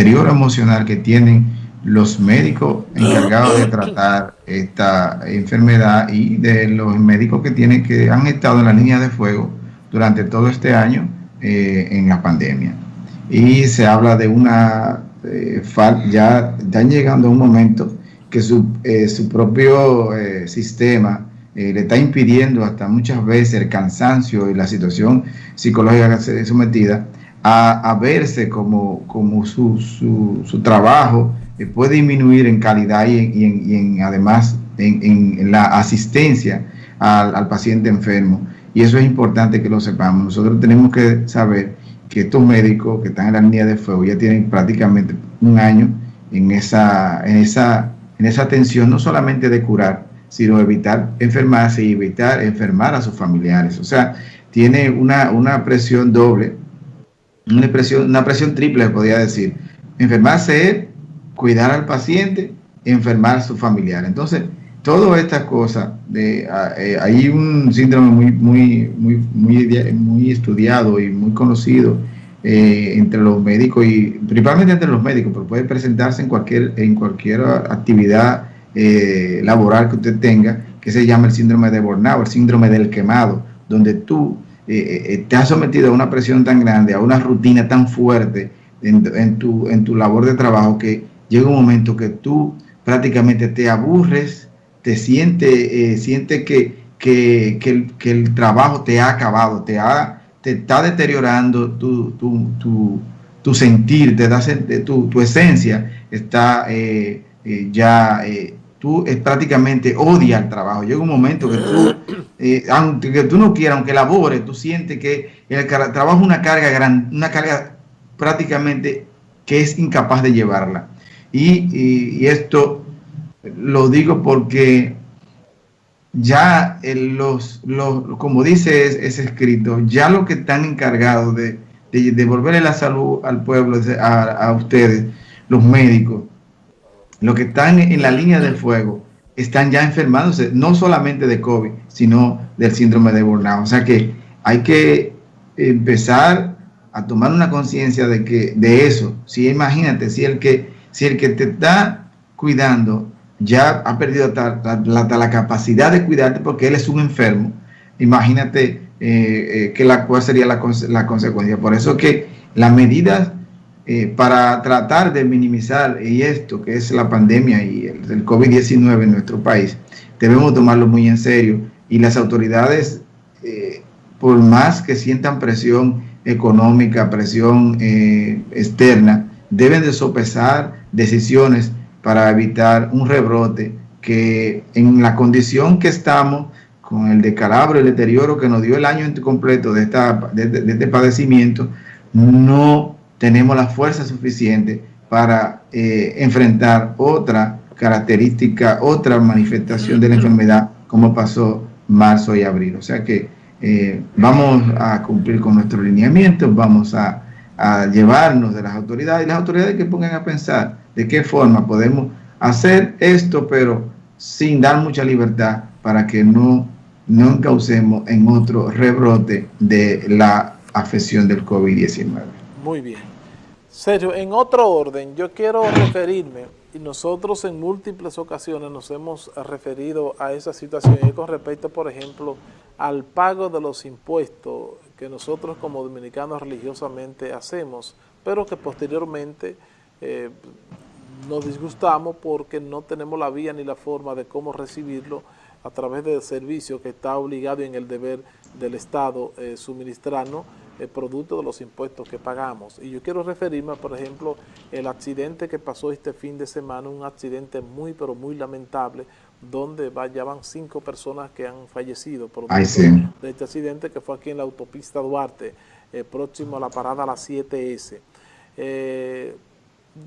deterioro emocional que tienen los médicos encargados de tratar esta enfermedad y de los médicos que tienen que han estado en la línea de fuego durante todo este año eh, en la pandemia. Y se habla de una eh, ya están llegando a un momento que su, eh, su propio sistema le está impidiendo hasta muchas veces el cansancio y la situación psicológica que se sometida a, verse como, como su, su, su trabajo puede disminuir en calidad y, en, además en, la asistencia al, paciente enfermo. Y eso es importante que lo sepamos. Nosotros tenemos que saber que estos médicos que están en la línea de fuego ya tienen prácticamente un año en esa, en esa, en esa atención, no solamente de curar, sino evitar enfermarse y evitar enfermar a sus familiares. O sea, tiene una, una presión doble, una presión, una presión triple, podría decir. Enfermarse es cuidar al paciente, enfermar a su familiar. Entonces, todas estas cosas, eh, hay un síndrome muy, muy, muy, muy, muy estudiado y muy conocido eh, entre los médicos y principalmente entre los médicos, pero puede presentarse en cualquier, en cualquier actividad eh, laboral que usted tenga, que se llama el síndrome de burnout, el síndrome del quemado, donde tú te has sometido a una presión tan grande, a una rutina tan fuerte en, tu, en tu labor de trabajo que llega un momento que tú prácticamente te aburres, te sientes eh, siente que, que, el, trabajo te ha acabado, te, ha, te está deteriorando tu, tu, sentir, te da, tu, tu esencia está eh, eh, ya, tú prácticamente odias el trabajo. Llega un momento que tú, aunque tú no quieras, aunque labores, tú sientes que el trabajo es una carga, gran, una carga prácticamente que es incapaz de llevarla. Y, esto lo digo porque ya los, los, como dice ese escrito, ya los que están encargados de, de devolverle la salud al pueblo, a, ustedes, los médicos, los que están en la línea del fuego, están ya enfermándose, no solamente de COVID, sino del síndrome de burnout. O sea que hay que empezar a tomar una conciencia de que de eso. Si imagínate, si el que si el que te está cuidando ya ha perdido hasta, la, capacidad de cuidarte porque él es un enfermo, imagínate eh, eh, que la, cuál sería la, consecuencia. Por eso que las medidas eh, para tratar de minimizar y esto que es la pandemia y el, el COVID-19 en nuestro país, debemos tomarlo muy en serio. Y las autoridades, por más que sientan presión económica, presión externa, deben de sopesar decisiones para evitar un rebrote que en la condición que estamos, con el decalabro y el deterioro que nos dio el año completo de, esta, de, este padecimiento, no tenemos la fuerza suficiente para eh, enfrentar otra característica, otra manifestación de la enfermedad como pasó marzo y abril. O sea que eh, vamos a cumplir con nuestro lineamiento, vamos a a llevarnos de las autoridades y las autoridades que pongan a pensar de qué forma podemos hacer esto, pero sin dar mucha libertad para que no, no causemos en otro rebrote de la afección del COVID-19. Muy bien. Sergio, en otro orden, yo quiero referirme, y nosotros en múltiples ocasiones nos hemos referido a esa situación, y con respecto, por ejemplo, al pago de los impuestos que nosotros como dominicanos religiosamente hacemos, pero que posteriormente eh, nos disgustamos porque no tenemos la vía ni la forma de cómo recibirlo a través del servicio que está obligado en el deber del Estado eh, suministrarnos el producto de los impuestos que pagamos. Y yo quiero referirme, por ejemplo, el accidente que pasó este fin de semana, un accidente muy, pero muy lamentable, donde ya van cinco personas que han fallecido por de este accidente que fue aquí en la autopista Duarte, eh, próximo a la parada a las 7S. Eh,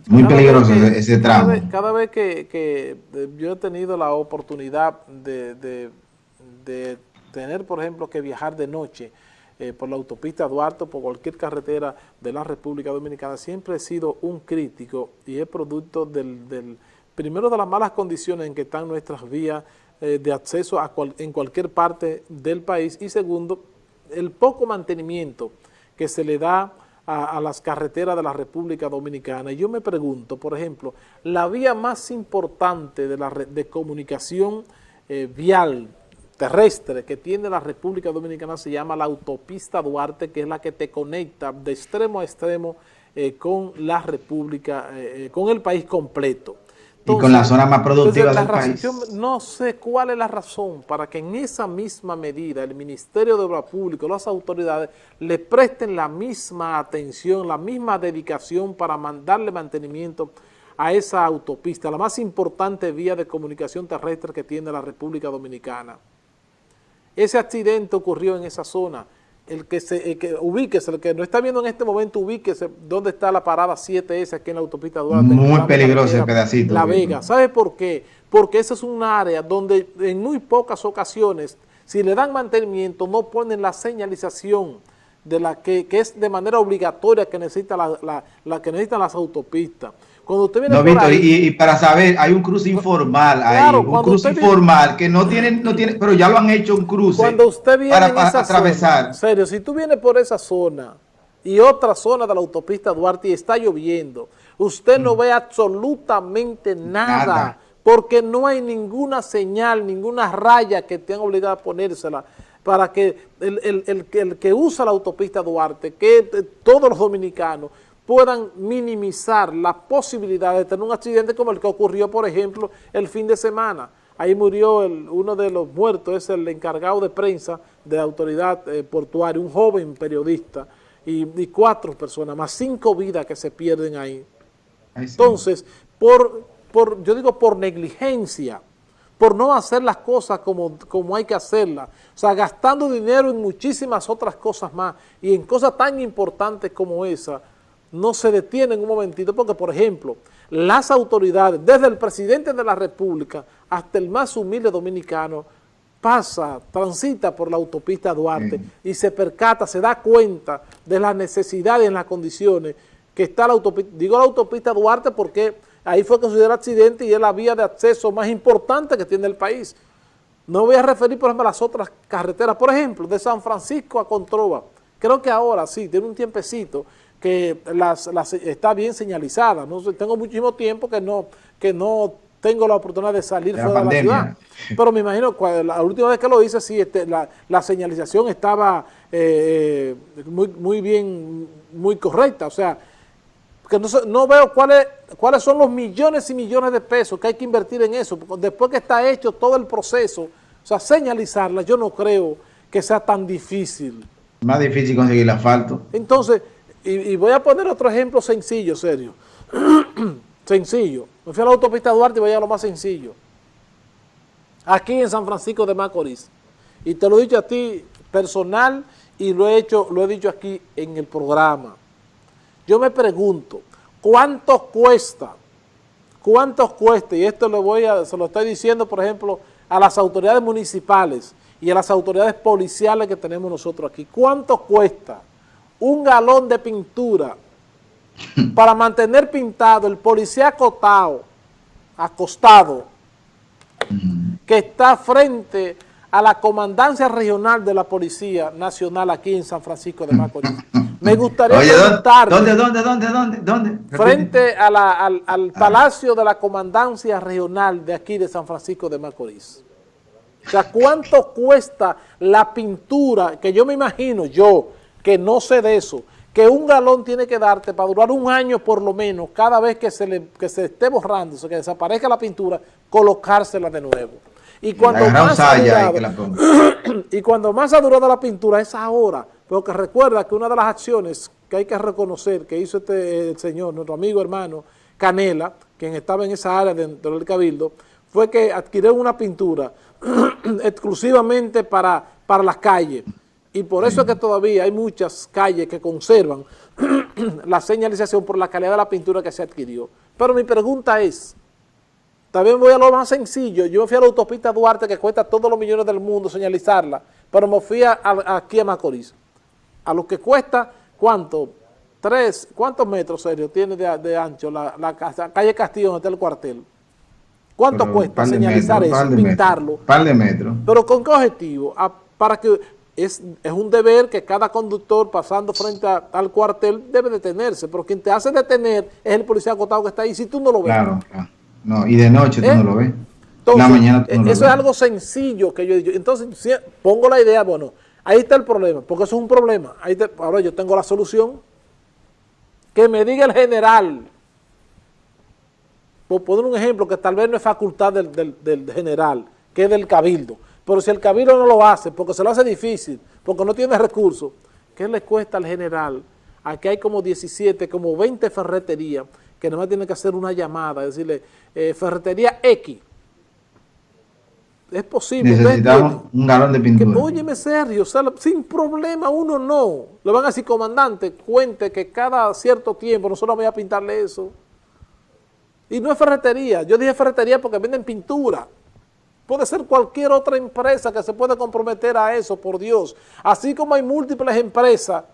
Muy peligroso ese tramo. Cada vez, que, que, yo he tenido la oportunidad de, de, tener, por ejemplo, que viajar de noche eh, por la autopista Duarte, por cualquier carretera de la República Dominicana, siempre he sido un crítico y es producto del, del primero de las malas condiciones en que están nuestras vías eh, de acceso en cualquier parte del país y segundo, el poco mantenimiento que se le da a, las carreteras de la República Dominicana. Y yo me pregunto, por ejemplo, la vía más importante de, la, de comunicación eh, vial terrestre que tiene la República Dominicana se llama la autopista Duarte, que es la que te conecta de extremo a extremo eh, con la República, eh, con el país completo y con la zona más productiva del país. no sé cuál es la razón para que en esa misma medida el Ministerio de Obra Pública, las autoridades, le presten la misma atención, la misma dedicación para darle mantenimiento a esa autopista, la más importante vía de comunicación terrestre que tiene la República Dominicana. Ese accidente ocurrió en esa zona el que se el que ubíquese, el que no está viendo en este momento, ubíquese dónde está la parada 7S aquí en la autopista Duarte. Muy peligroso el pedacito. La Vega. ¿Sabe por qué? Porque esa es un área donde en muy pocas ocasiones, si le dan mantenimiento, no ponen la señalización de la que, que es de manera obligatoria que necesita la, la que necesitan las autopistas. Cuando usted viene no, Víctor, y, para saber, hay un cruce informal ahí, un cruce informal que no tienen, no tiene, pero ya lo han hecho un cruce cuando usted viene para, en esa atravesar. Zona, serio, si tú vienes por esa zona y otra zona de la autopista Duarte y está lloviendo, usted no mm. ve absolutamente nada, porque no hay ninguna señal, ninguna raya que tenga obligado a ponérsela para que el, el, el, el que usa la autopista Duarte, que todos los dominicanos, puedan minimizar la posibilidad de tener un accidente como el que ocurrió, por ejemplo, el fin de semana. Ahí murió el, uno de los muertos, es el encargado de prensa de la autoridad eh, portuaria, un joven periodista, y, cuatro personas, más cinco vidas que se pierden ahí. Entonces, por, por, yo digo por negligencia, por no hacer las cosas como, como hay que hacerlas, o sea, gastando dinero en muchísimas otras cosas más, y en cosas tan importantes como esa, no se detiene en un momentito, porque por ejemplo, las autoridades, desde el presidente de la República hasta el más humilde dominicano, pasa, transita por la autopista Duarte y se percata, se da cuenta de las necesidades las condiciones que está la autopista, digo la autopista Duarte porque ahí fue sucedió el accidente y es la vía de acceso más importante que tiene el país. No voy a referir, por ejemplo, a las otras carreteras, por ejemplo, de San Francisco a Controva. Creo que ahora sí, tiene un tiempecito que las, está bien señalizada. ¿no? Tengo muchísimo tiempo que no, que no tengo la oportunidad de salir fuera de la ciudad. Pero me imagino, la última vez que lo hice, sí, este, la, señalización estaba eh, muy, muy bien, muy correcta. O sea, que no, no veo cuáles cuáles son los millones y millones de pesos que hay que invertir en eso. Después que está hecho todo el proceso, o sea, señalizarla, yo no creo que sea tan difícil. Más difícil conseguir el asfalto. Entonces, y, voy a poner otro ejemplo sencillo, serio. sencillo. Me fui a la autopista Duarte y voy a lo más sencillo. Aquí en San Francisco de Macorís. Y te lo he dicho a ti personal y lo he hecho, lo he dicho aquí en el programa. Yo me pregunto, ¿cuánto cuesta? ¿Cuánto cuesta? Y esto lo voy a, se lo estoy diciendo, por ejemplo, a las autoridades municipales y a las autoridades policiales que tenemos nosotros aquí. ¿Cuánto cuesta? Un galón de pintura para mantener pintado el policía acotado, acostado, que está frente a la comandancia regional de la Policía Nacional aquí en San Francisco de Macorís. Me gustaría preguntar... ¿dónde, dónde, dónde, dónde, dónde? Frente al, al ah. Palacio de la Comandancia Regional de aquí de San Francisco de Macorís. O sea, ¿cuánto cuesta la pintura? Que yo me imagino, yo, que no sé de eso, que un galón tiene que darte para durar un año por lo menos, cada vez que se, le, que se esté borrando, que desaparezca la pintura, colocársela de nuevo. Y cuando, más ha durado, y cuando más ha durado la pintura es ahora, porque recuerda que una de las acciones que hay que reconocer que hizo este el señor, nuestro amigo hermano Canela, quien estaba en esa área dentro del Cabildo, fue que adquirió una pintura exclusivamente para, para las calles, y por eso es que todavía hay muchas calles que conservan la señalización por la calidad de la pintura que se adquirió. Pero mi pregunta es, también voy a lo más sencillo, yo me fui a la autopista Duarte que cuesta todos los millones del mundo señalizarla, pero me fui a, aquí a Macorís. A lo que cuesta, ¿cuánto? Tres, ¿cuántos metros, serio, tiene de, ancho la, calle Castillo donde está el cuartel? ¿Cuánto cuesta señalizar eso, pintarlo? Par de metros. ¿Pero con qué objetivo? para que es, un deber que cada conductor pasando frente al cuartel debe detenerse, pero quien te hace detener es el policía acotado que está ahí, si tú no lo ves. Claro, No, y de noche tú ¿Eh? no lo ves. la mañana tú no eso es algo sencillo que yo he dicho. Entonces, pongo la idea, bueno, ahí está el problema, porque eso es un problema. Ahí ahora yo tengo la solución. Que me diga el general, por poner un ejemplo que tal vez no es facultad del, del general, que es del cabildo, pero si el cabildo no lo hace, porque se lo hace difícil, porque no tiene recursos, ¿qué le cuesta al general? Aquí hay como 17, como 20 ferreterías que nada más tienen que hacer una llamada, decirle, eh, ferretería X. Es posible. Necesitamos un galón de pintura. óyeme serio, sin problema, uno no. Le van a decir, comandante, cuente que cada cierto tiempo nosotros vamos a pintarle eso. Y no es ferretería, yo dije ferretería porque venden pintura. Puede ser cualquier otra empresa que se pueda comprometer a eso, por Dios. Así como hay múltiples empresas,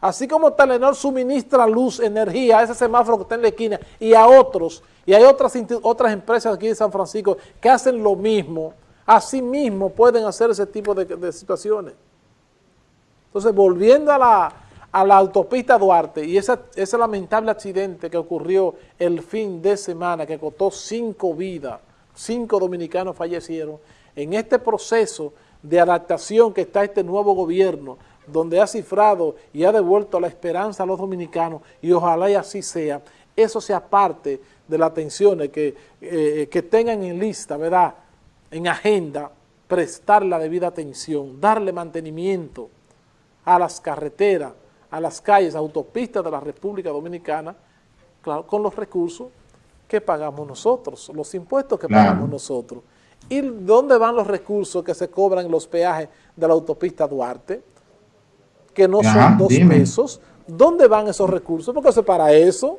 así como Telenor suministra luz, energía a ese semáforo que está en la esquina y a otros, y hay otras, otras empresas aquí de San Francisco que hacen lo mismo, así mismo pueden hacer ese tipo de, situaciones. Entonces, volviendo a la, a la autopista Duarte y ese, ese lamentable accidente que ocurrió el fin de semana que costó cinco vidas, cinco dominicanos fallecieron, en este proceso de adaptación que está este nuevo gobierno, donde ha cifrado y ha devuelto la esperanza a los dominicanos, y ojalá y así sea, eso sea parte de las atenciones que, eh, que tengan en lista, ¿verdad?, en agenda, prestar la debida atención, darle mantenimiento a las carreteras, a las calles, autopistas de la República Dominicana, con los recursos que pagamos nosotros, los impuestos que pagamos nosotros. ¿Y dónde van los recursos que se cobran los peajes de la autopista Duarte? Que no son dos pesos. ¿Dónde van esos recursos? Porque es para eso.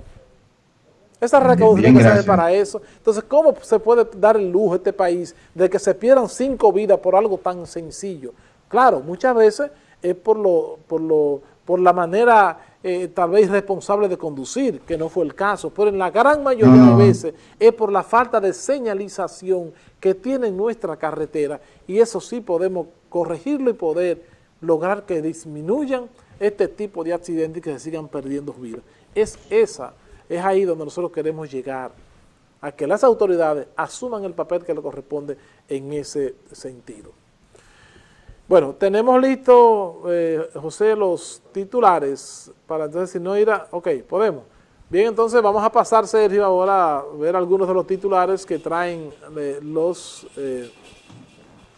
Esa recaudación es para eso. Entonces, ¿cómo se puede dar el lujo a este país de que se pierdan cinco vidas por algo tan sencillo? Claro, muchas veces es por, lo, por, lo, por la manera eh, tal vez irresponsable de conducir, que no fue el caso, pero en la gran mayoría de veces es por la falta de señalización que tiene nuestra carretera y eso sí podemos corregirlo y poder lograr que disminuyan este tipo de accidentes y que se sigan perdiendo vidas. Es esa, es ahí donde nosotros queremos llegar, a que las autoridades asuman el papel que le corresponde en ese sentido. Bueno, tenemos listo, eh, José, los titulares para entonces si no ir a... Ok, podemos. Bien, entonces vamos a pasar, Sergio, ahora a ver algunos de los titulares que traen eh, los, eh,